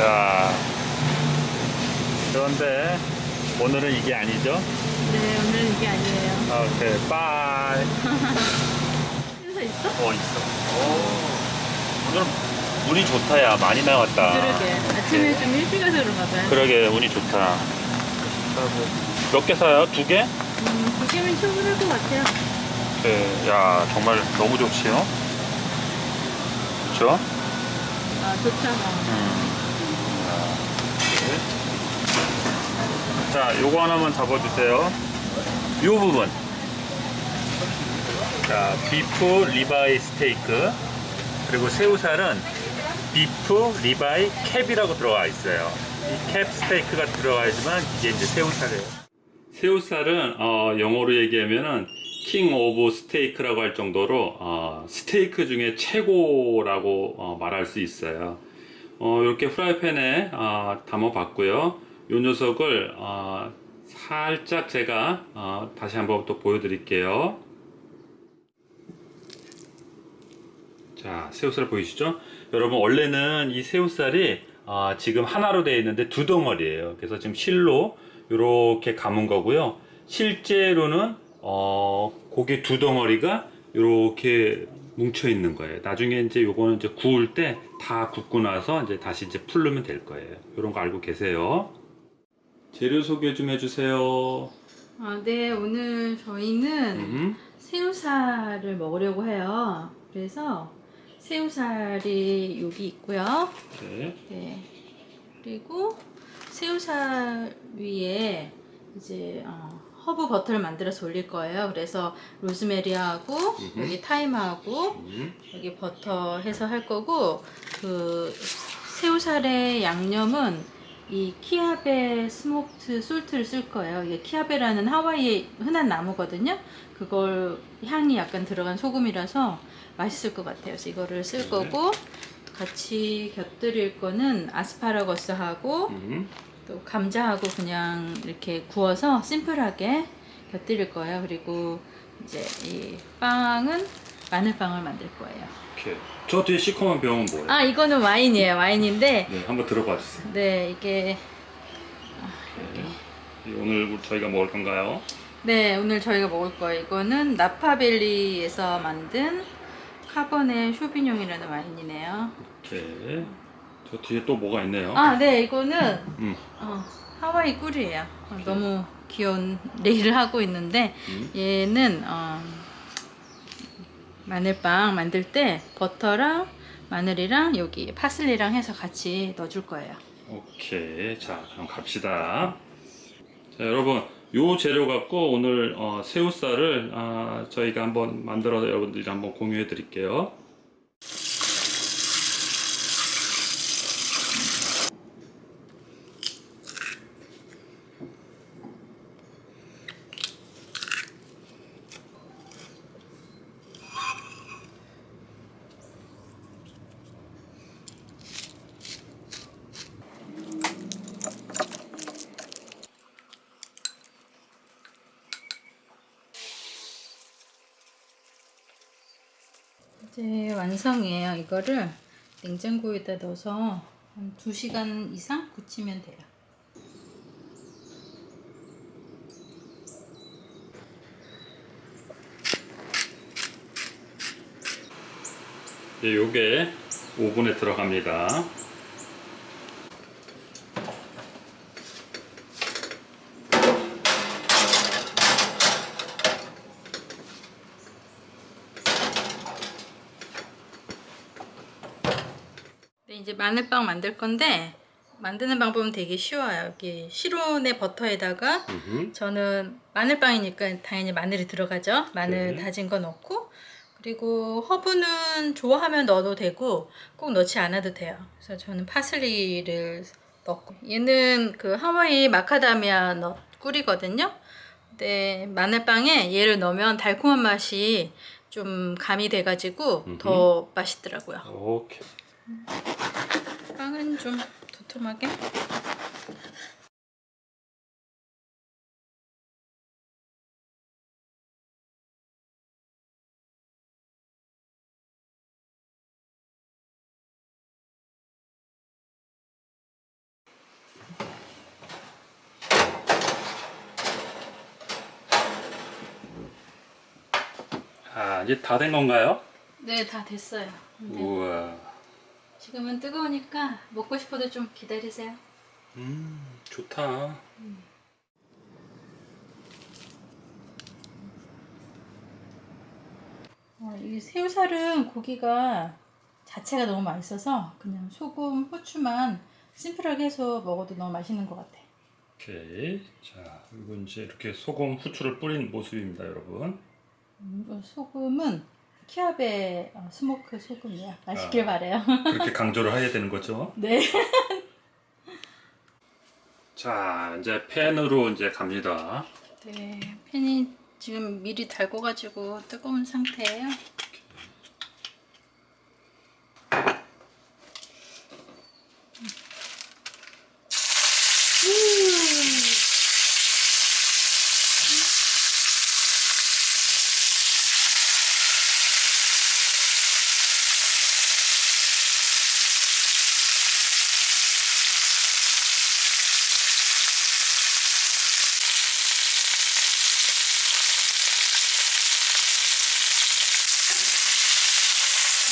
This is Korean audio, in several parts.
자, 그런데 오늘은 이게 아니죠? 네, 오늘은 이게 아니에요. 오케이, 빠이. 회사 있어? 어, 있어. 오, 오늘 운이 좋다, 야. 많이 나왔다. 그러게. 아침에 좀 일찍 가서 그런가 봐요. 그러게, 운이 좋다. 몇 개 사요? 두 개? 음, 두 개면 충분할 것 같아요. 네, 야, 정말 너무 좋지요? 그쵸? 아, 좋잖아. 음. 자, 요거 하나만 잡아주세요. 요 부분. 자, beef ribeye 스테이크. 그리고 새우살은 beef ribeye cap이라고 들어가 있어요. 이 캡 스테이크가 들어가 있지만 이게 이제 새우살이에요. 새우살은 어, 영어로 얘기하면은 king of steak라고 할 정도로 어, 스테이크 중에 최고라고 어, 말할 수 있어요. 어, 이렇게 프라이팬에 어, 담아 봤고요. 이 녀석을 어, 살짝 제가 어, 다시 한번 또 보여드릴게요. 자, 새우살 보이시죠? 여러분 원래는 이 새우살이 어, 지금 하나로 되어 있는데 두 덩어리예요. 그래서 지금 실로 이렇게 감은 거고요. 실제로는 어, 고기 두 덩어리가 이렇게 뭉쳐 있는 거예요. 나중에 이제 요거는 이제 구울 때 다 굽고 나서 이제 다시 이제 풀르면 될 거예요. 이런 거 알고 계세요? 재료 소개 좀 해주세요. 아, 네, 오늘 저희는 음, 새우살을 먹으려고 해요. 그래서 새우살이 여기 있고요. 네. 네. 그리고 새우살 위에 이제 어, 허브 버터를 만들어서 올릴 거예요. 그래서 로즈메리하고 음흠. 여기 thyme하고 음, 여기 버터 해서 할 거고 그 새우살의 양념은 이 kiawe smoked salt를 쓸 거예요. 이게 kiawe라는 하와이의 흔한 나무거든요. 그걸 향이 약간 들어간 소금이라서 맛있을 것 같아요. 그래서 이거를 쓸 네. 거고 같이 곁들일 거는 아스파라거스하고 음. 또 감자하고 그냥 이렇게 구워서 심플하게 곁들일 거예요. 그리고 이제 이 빵은 마늘빵을 만들 거예요. 오케이. 저 뒤에 시커먼 병은 뭐예요? 아 이거는 와인이에요. 와인인데 네, 한번 들어봐 주세요. 네 이게 네. 오늘 저희가 먹을 건가요? 네 오늘 저희가 먹을 거예요. 이거는 나파밸리에서 만든 Cabernet Sauvignon이라는 와인이네요. 오케이. 저 뒤에 또 뭐가 있네요. 아 네 이거는 음. 어, 하와이 꿀이에요. 어, 너무 귀여운 lei를 하고 있는데 음. 얘는 어, 마늘빵 만들 때 버터랑 마늘이랑 여기 파슬리랑 해서 같이 넣어줄 거예요. 오케이. 자, 그럼 갑시다. 자, 여러분, 요 재료 갖고 오늘 어, 새우살을 아, 저희가 한번 만들어서 여러분들이 한번 공유해 드릴게요. 이제 완성이에요. 이거를 냉장고에다 넣어서 한 2시간 이상 굳히면 돼요. 네, 요게 오븐에 들어갑니다. 이제 마늘빵 만들 건데 만드는 방법은 되게 쉬워요. 여기 시로네 버터에다가 음흠. 저는 마늘빵이니까 당연히 마늘이 들어가죠. 마늘 네. 다진 거 넣고 그리고 허브는 좋아하면 넣어도 되고 꼭 넣지 않아도 돼요. 그래서 저는 파슬리를 넣고 얘는 그 하와이 마카다미아 넛 꿀이거든요. 근데 마늘빵에 얘를 넣으면 달콤한 맛이 좀 가미돼가지고 더 맛있더라고요. 오케이. 살은 좀 도톰하게 아 이제 다 된 건가요? 네 다 됐어요 네. 우와 지금은 뜨거우니까 먹고 싶어도 좀 기다리세요. 음, 좋다. 어, 이 새우살은 고기가 자체가 너무 맛있어서 그냥 소금, 후추만 심플하게 해서 먹어도 너무 맛있는 것 같아. 오케이. 자, 그리고 이제 이렇게 소금, 후추를 뿌린 모습입니다, 여러분. 음, 소금은 키아베 어, 스모크 소금이야. 맛있길 아. 바래요. 그렇게 강조를 해야 되는 거죠. 네. 자, 이제 팬으로 이제 갑니다. 네, 팬이 지금 미리 달궈가지고 뜨거운 상태예요.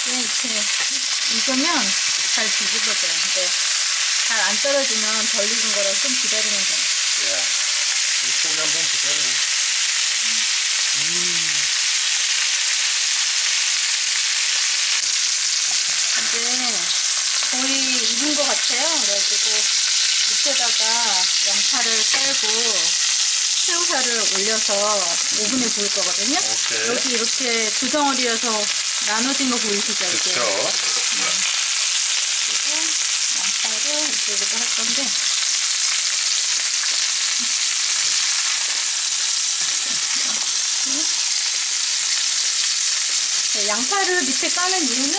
이게 이렇게 익으면 잘 뒤집어져요. 근데 잘 안 떨어지면 덜 익은 거라 좀 기다리면 돼요. 야, 이 소리 한번 보세요. 이제 거의 익은 것 같아요. 그래가지고 밑에다가 양파를 깔고 새우살을 올려서 오븐에 구울 거거든요. 오케이. 여기 이렇게 두 덩어리여서 나눠진 거 보이시죠? 이렇게. 그렇죠. 그리고 양파를 이쪽에도 할 건데 네, 양파를 밑에 까는 이유는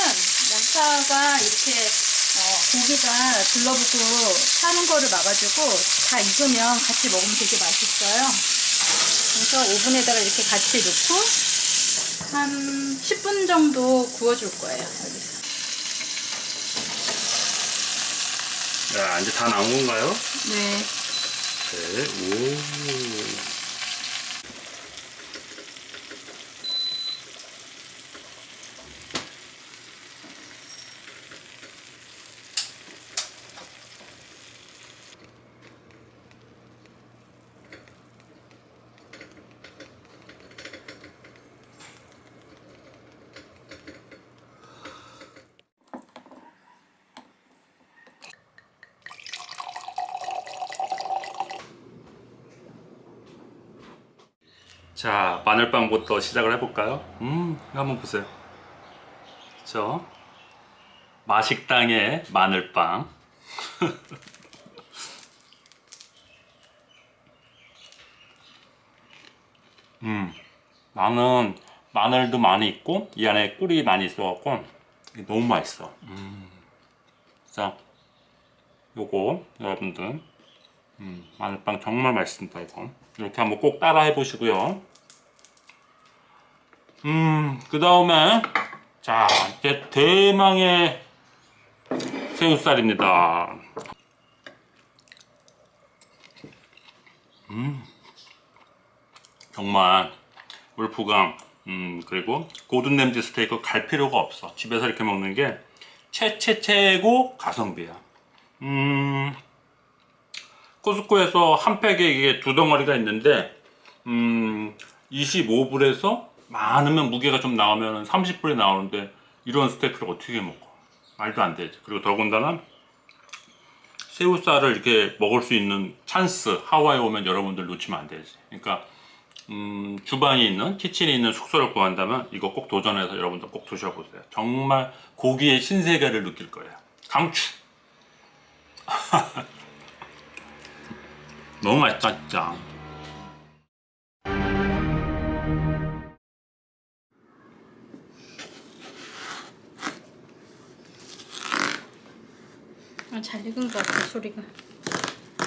양파가 이렇게 어, 고기가 둘러붙고 타는 거를 막아주고 다 익으면 같이 먹으면 되게 맛있어요. 그래서 오븐에다가 이렇게 같이 넣고 한 10분 정도 구워줄 거예요. 여기서. 야, 이제 다 나온 건가요? 네. 네. 오. 자, 마늘빵부터 시작을 해볼까요? 음, 한번 보세요. 그쵸? 마식당의 마늘빵. 음, 나는 마늘도 많이 있고, 이 안에 꿀이 많이 있어갖고, 너무 맛있어. 음. 자, 요거, 여러분들. 음, 마늘빵 정말 맛있습니다, 이거. 이렇게 한번 꼭 따라 해보시고요. 음, 그 다음에, 자, 이제 대망의 새우살입니다. 음, 정말, 울프강, 음, 그리고 고든 램지 스테이크 갈 필요가 없어. 집에서 이렇게 먹는 게 최최 최고 가성비야. 음, 코스코에서 한 팩에 이게 두 덩어리가 있는데 음 25불에서 많으면 무게가 좀 나오면 30불이 나오는데 이런 스테이크를 어떻게 먹어? 말도 안 되지. 그리고 더군다나 새우살을 이렇게 먹을 수 있는 찬스 하와이에 오면 여러분들 놓치면 안 되지. 그러니까 음, 주방이 있는 키친이 있는 숙소를 구한다면 이거 꼭 도전해서 여러분들 꼭 드셔보세요. 정말 고기의 신세계를 느낄 거예요. 강추 너무 맛있다 진짜 아, 잘 익은 것 같아 소리가.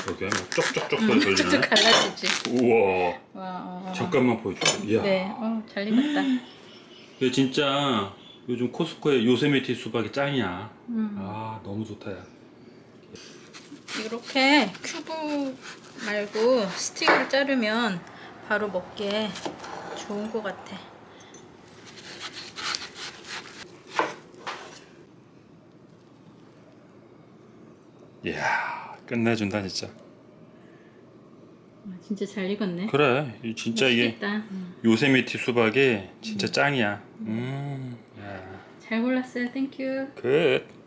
여기 막 쪽쪽쪽 소리 쭉쭉 들리네 갈라지지. 우와 와. 어. 잠깐만 보여줄게 이야 네, 어, 잘 익었다. 이거 진짜 요즘 코스코의 요세미티 수박이 짱이야 음. 아 너무 좋다 야 이렇게 큐브 말고 스틱을 자르면 바로 먹기에 좋은 것 같아 이야 끝내준다 진짜 아, 진짜 잘 익었네 그래 진짜 맛있겠다. 음. 이게 요세미티 수박이 진짜 음. 짱이야 음. 야. 잘 골랐어요 땡큐 끝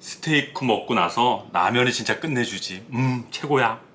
스테이크 먹고 나서 라면이 진짜 끝내주지. 음 최고야.